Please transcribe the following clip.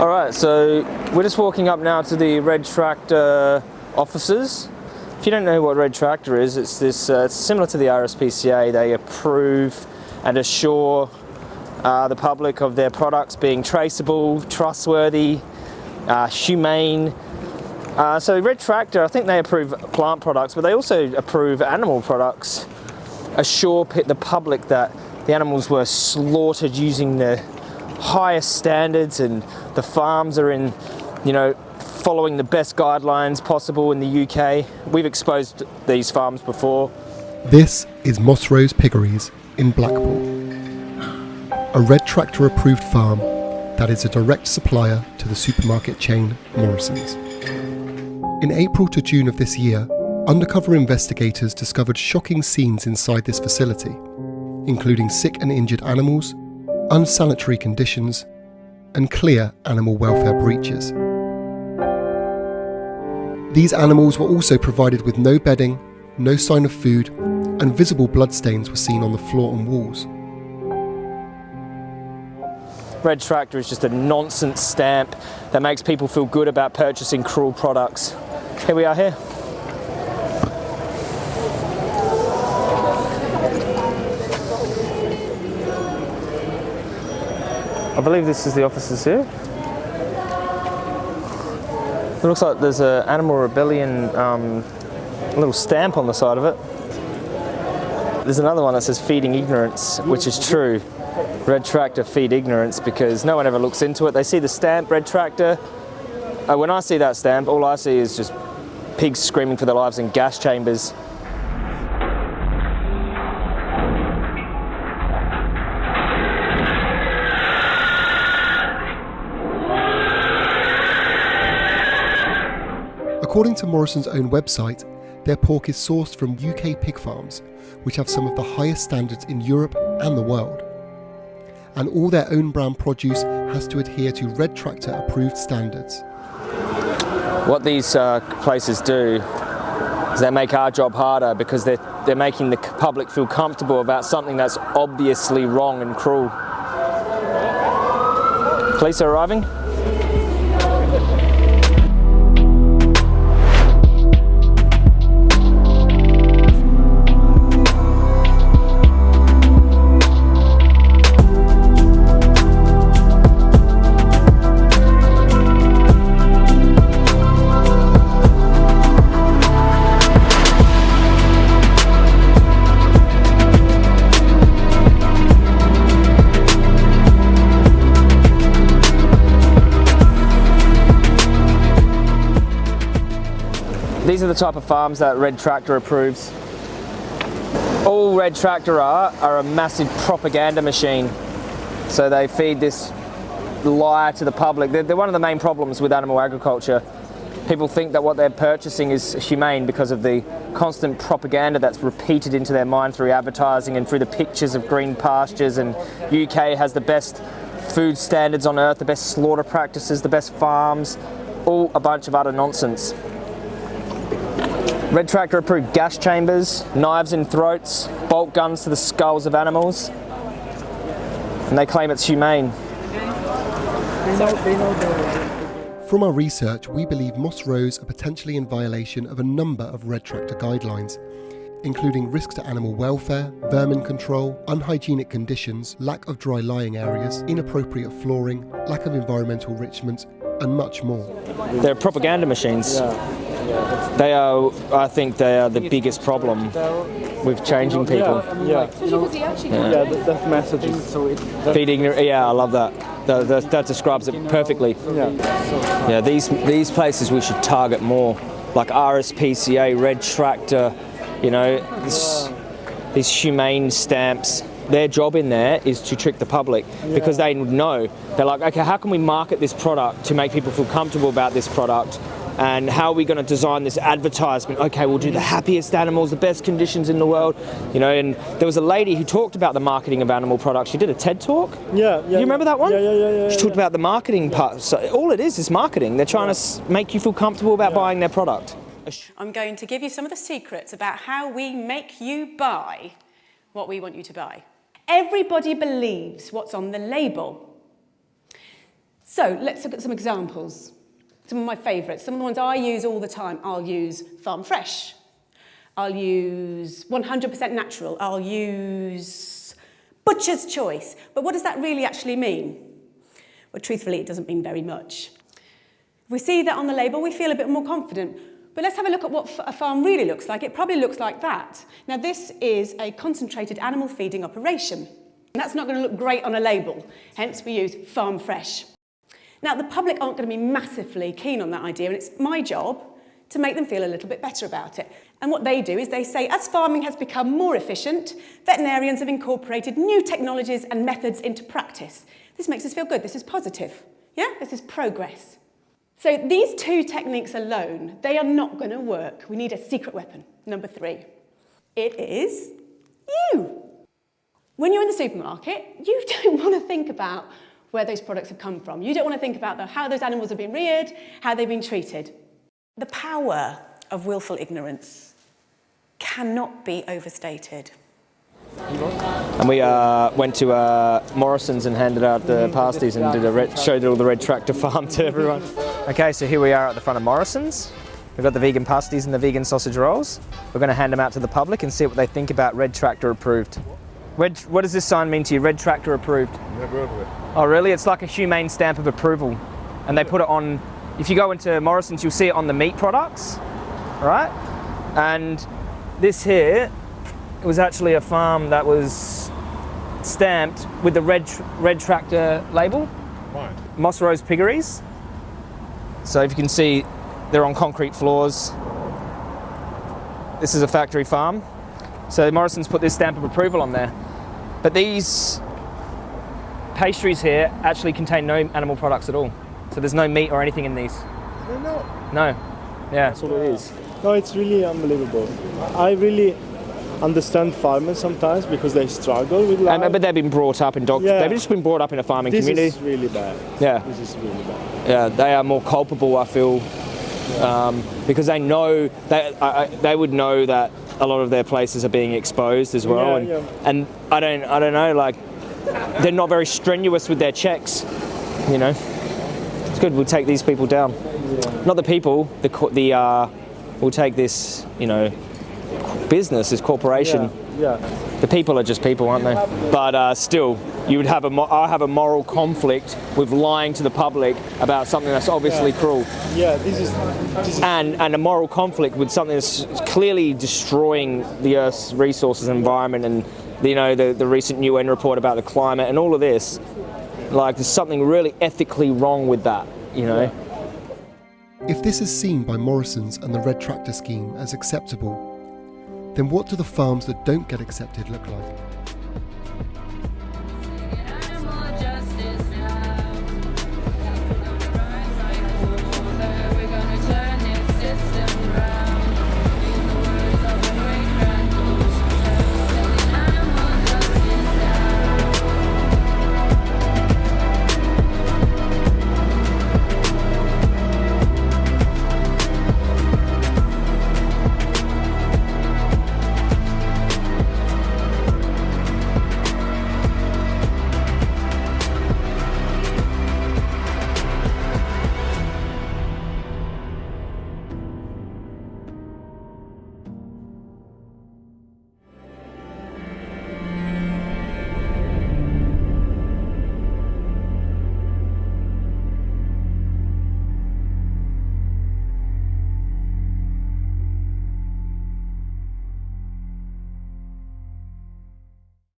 All right, so we're just walking up now to the Red Tractor offices. If you don't know what Red Tractor is, it's this. Uh, it's similar to the RSPCA. They approve and assure uh, the public of their products being traceable, trustworthy, uh, humane. Uh, so Red Tractor, I think they approve plant products, but they also approve animal products. Assure the public that the animals were slaughtered using the highest standards and the farms are in, you know, following the best guidelines possible in the UK. We've exposed these farms before. This is Moss Rose Piggeries in Blackpool, a Red Tractor approved farm that is a direct supplier to the supermarket chain Morrison's. In April to June of this year, undercover investigators discovered shocking scenes inside this facility, including sick and injured animals, unsanitary conditions, and clear animal welfare breaches. These animals were also provided with no bedding, no sign of food, and visible bloodstains were seen on the floor and walls. Red Tractor is just a nonsense stamp that makes people feel good about purchasing cruel products. Here we are here. I believe this is the officers here. It looks like there's an Animal Rebellion um, little stamp on the side of it. There's another one that says feeding ignorance, which is true. Red Tractor feed ignorance because no one ever looks into it. They see the stamp, Red Tractor. Uh, when I see that stamp, all I see is just pigs screaming for their lives in gas chambers According to Morrison's own website, their pork is sourced from UK pig farms, which have some of the highest standards in Europe and the world. And all their own brand produce has to adhere to Red Tractor approved standards. What these uh, places do is they make our job harder because they're, they're making the public feel comfortable about something that's obviously wrong and cruel. Police are arriving. These are the type of farms that Red Tractor approves. All Red Tractor are, are a massive propaganda machine. So they feed this lie to the public. They're, they're one of the main problems with animal agriculture. People think that what they're purchasing is humane because of the constant propaganda that's repeated into their mind through advertising and through the pictures of green pastures and UK has the best food standards on earth, the best slaughter practices, the best farms, all a bunch of utter nonsense. Red Tractor approved gas chambers, knives in throats, bolt guns to the skulls of animals, and they claim it's humane. From our research, we believe Moss Rose are potentially in violation of a number of Red Tractor guidelines, including risks to animal welfare, vermin control, unhygienic conditions, lack of dry lying areas, inappropriate flooring, lack of environmental enrichment, and much more. They're propaganda machines. Yeah. They are, I think, they are the biggest problem with changing people. Yeah, yeah, yeah. yeah that messaging. Feeding, yeah, I love that. That, that. that, describes it perfectly. Yeah. Yeah, these these places we should target more, like RSPCA, Red Tractor, you know, this, these humane stamps their job in there is to trick the public yeah. because they know they're like okay how can we market this product to make people feel comfortable about this product and how are we going to design this advertisement? Okay, we'll do the happiest animals, the best conditions in the world, you know. And there was a lady who talked about the marketing of animal products. She did a TED talk. Yeah, yeah. You remember that one? Yeah, yeah, yeah. yeah she talked yeah. about the marketing part. So all it is is marketing. They're trying to make you feel comfortable about buying their product. I'm going to give you some of the secrets about how we make you buy what we want you to buy. Everybody believes what's on the label. So let's look at some examples. Some of my favourites, some of the ones I use all the time. I'll use Farm Fresh. I'll use 100% natural. I'll use Butcher's Choice. But what does that really actually mean? Well, truthfully, it doesn't mean very much. We see that on the label, we feel a bit more confident. But let's have a look at what a farm really looks like. It probably looks like that. Now, this is a concentrated animal feeding operation. And that's not going to look great on a label, hence we use farm fresh. Now, the public aren't going to be massively keen on that idea, and it's my job to make them feel a little bit better about it. And what they do is they say, as farming has become more efficient, veterinarians have incorporated new technologies and methods into practice. This makes us feel good. This is positive. Yeah, this is progress. So these two techniques alone, they are not going to work. We need a secret weapon. Number three, it is you. When you're in the supermarket, you don't want to think about where those products have come from. You don't want to think about the, how those animals have been reared, how they've been treated. The power of willful ignorance cannot be overstated. And we uh, went to uh, Morrison's and handed out the pasties and did a red, showed all the red tractor farm to everyone. Okay, so here we are at the front of Morrison's. We've got the vegan pasties and the vegan sausage rolls. We're going to hand them out to the public and see what they think about Red Tractor approved. Red, what does this sign mean to you? Red Tractor approved. Never heard of it. Oh, really? It's like a humane stamp of approval. And they put it on, if you go into Morrison's, you'll see it on the meat products, right? And this here it was actually a farm that was stamped with the red, red tractor label. Why? Moss Rose Piggeries. So if you can see, they're on concrete floors. This is a factory farm. So Morrison's put this stamp of approval on there. But these pastries here actually contain no animal products at all. So there's no meat or anything in these. No. No. Yeah, that's all it is. No, it's really unbelievable. I really understand farmers sometimes because they struggle with life. Um, but they've been brought up in dog. Yeah. They've just been brought up in a farming this community. This is really bad. Yeah. This is really bad. yeah, they are more culpable. I feel um, because they know they I, I, they would know that a lot of their places are being exposed as well, Yeah, and yeah. and I don't I don't know like they're not very strenuous with their checks, you know. It's good. We'll take these people down. Not the people. The the uh, we'll take this you know business, this corporation. Yeah. yeah. The people are just people, aren't they? But uh, still, you would have a mo- I have a moral conflict with lying to the public about something that's obviously cruel, Yeah, this is this is and and a moral conflict with something that's clearly destroying the Earth's resources and environment, and you know the the recent UN report about the climate and all of this. Like, there's something really ethically wrong with that, you know. If this is seen by Morrison's and the Red Tractor scheme as acceptable, then what do the farms that don't get accepted look like?